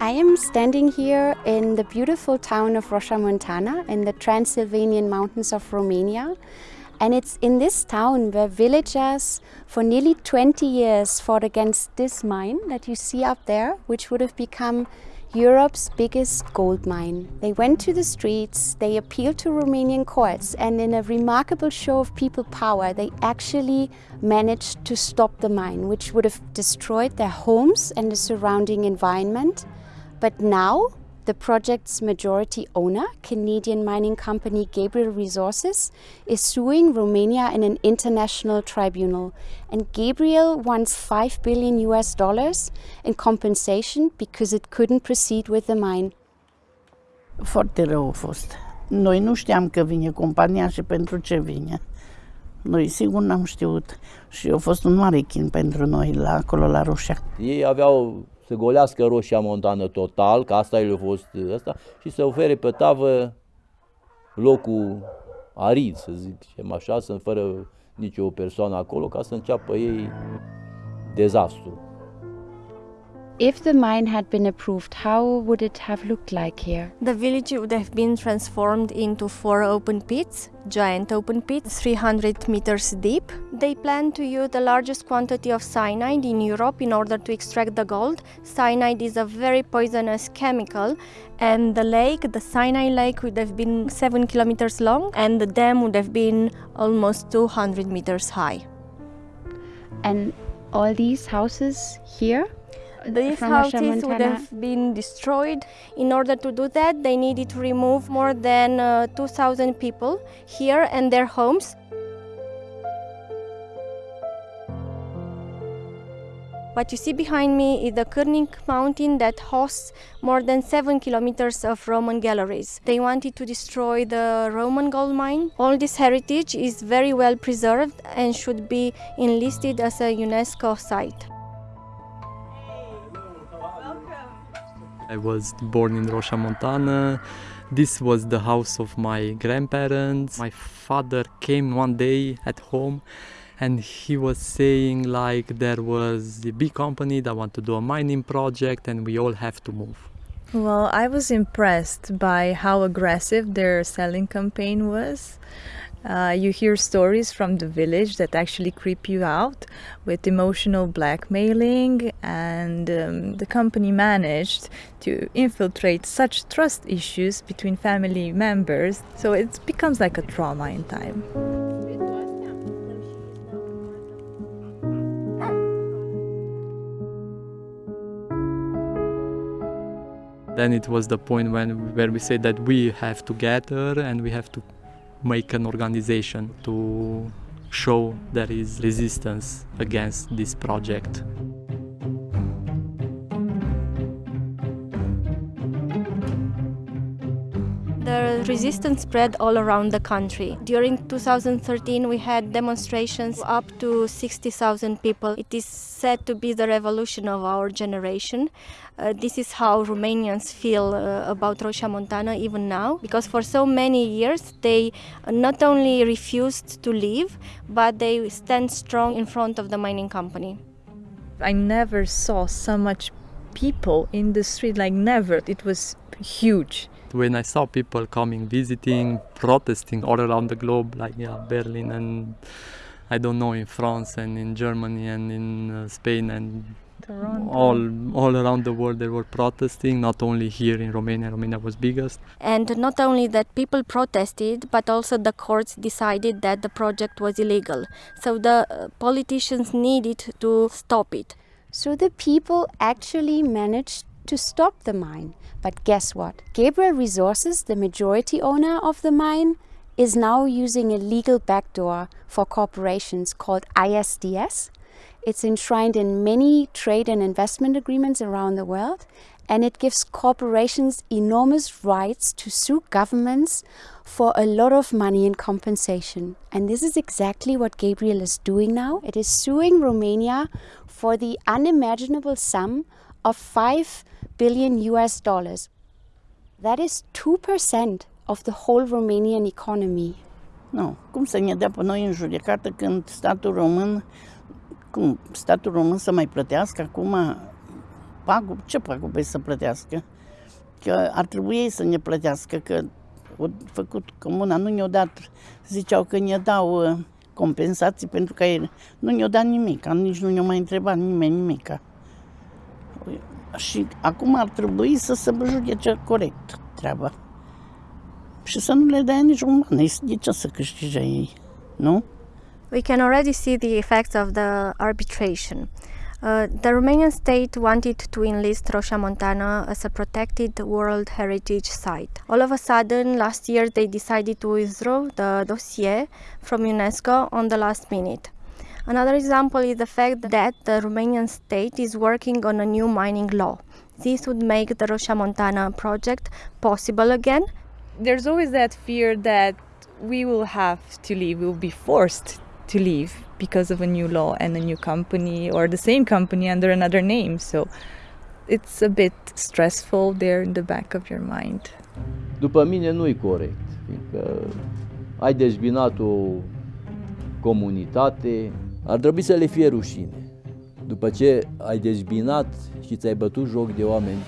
I am standing here in the beautiful town of Roșia Montana in the Transylvanian mountains of Romania. And it's in this town where villagers for nearly 20 years fought against this mine that you see up there, which would have become Europe's biggest gold mine. They went to the streets, they appealed to Romanian courts, and in a remarkable show of people power, they actually managed to stop the mine, which would have destroyed their homes and the surrounding environment. But now, the project's majority owner, Canadian mining company Gabriel Resources, is suing Romania in an international tribunal. And Gabriel wants 5 billion US dollars in compensation because it couldn't proceed with the mine. Foarte rău a fost. Noi nu știam că vine compania și pentru ce vine. Noi sigur n-am știut și a fost un mare chin pentru noi la acolo la Roșia. Ei aveau să golească roșia montană total, că asta le-a fost ăsta, și să ofere pe tavă locul arid, să zicem așa, să fără nicio persoană acolo, ca să înceapă ei dezastru. If the mine had been approved, how would it have looked like here? The village would have been transformed into four open pits, giant open pits, 300 meters deep. They plan to use the largest quantity of cyanide in Europe in order to extract the gold. Cyanide is a very poisonous chemical, and the lake, the cyanide lake, would have been seven kilometers long, and the dam would have been almost 200 meters high. And all these houses here? These houses would have been destroyed. In order to do that, they needed to remove more than uh, 2,000 people here and their homes. What you see behind me is the Cârnic mountain that hosts more than 7 kilometers of Roman galleries. They wanted to destroy the Roman gold mine. All this heritage is very well preserved and should be enlisted as a UNESCO site. I was born in Roșia Montana. This was the house of my grandparents. My father came one day at home and he was saying like there was a big company that want to do a mining project and we all have to move. Well, I was impressed by how aggressive their selling campaign was. Uh, you hear stories from the village that actually creep you out with emotional blackmailing, and um, the company managed to infiltrate such trust issues between family members, so it becomes like a trauma in time. Then it was the point when where we said that we have to gather and we have to make an organization to show there is resistance against this project. Resistance spread all around the country. During 2013, we had demonstrations up to 60,000 people. It is said to be the revolution of our generation. Uh, this is how Romanians feel uh, about Roșia Montana even now, because for so many years they not only refused to leave, but they stand strong in front of the mining company. I never saw so much people in the street, like, never. It was huge. When I saw people coming, visiting, protesting all around the globe, like yeah, Berlin and I don't know in France and in Germany and in uh, Spain and Toronto. all all around the world they were protesting. Not only here in Romania, Romania was biggest. And not only that, people protested, but also the courts decided that the project was illegal. So the uh, politicians needed to stop it. So the people actually managed to stop the mine. But guess what? Gabriel Resources, the majority owner of the mine, is now using a legal backdoor for corporations called ISDS. It's enshrined in many trade and investment agreements around the world, and it gives corporations enormous rights to sue governments for a lot of money in compensation. And this is exactly what Gabriel is doing now. It is suing Romania for the unimaginable sum of 5 billion US dollars. That is 2% of the whole Romanian economy. Nu, cum să ne dea pe noi în judecată când statul român, cum statul român să mai plătească acum pagub, ce pagube să plătească? Că ar trebui ei să ne plătească, că au făcut comuna, nu ne-au dat, ziceau că ne dau uh, compensații pentru că ei nu ne-au dat nimic, nici nu ne-au mai întrebat nimeni nimic. Și acum ar trebui să se judece corect treaba. Și să nu le dea nici un ban, de ce să câștige ei, nu? We can already see the effects of the arbitration. Uh, the Romanian state wanted to enlist Roșia Montana as a protected World Heritage Site. All of a sudden, last year they decided to withdraw the dossier from UNESCO on the last minute. Another example is the fact that the Romanian state is working on a new mining law. This would make the Roșia Montana project possible again. There's always that fear that we will have to leave, we will be forced to leave because of a new law and a new company or the same company under another name. So it's a bit stressful there in the back of your mind. După mine nu-i corect, fiindcă ai dezbinat o comunitate, ar trebui să le fie rușine. După ce ai dezbinat și ți-ai bătut joc de oameni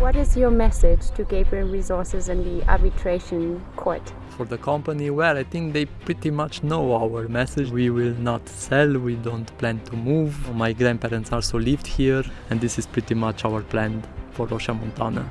What is your message to Gabriel Resources and the arbitration court? For the company, well, I think they pretty much know our message. We will not sell, we don't plan to move. My grandparents also lived here, and this is pretty much our plan for Roșia Montana.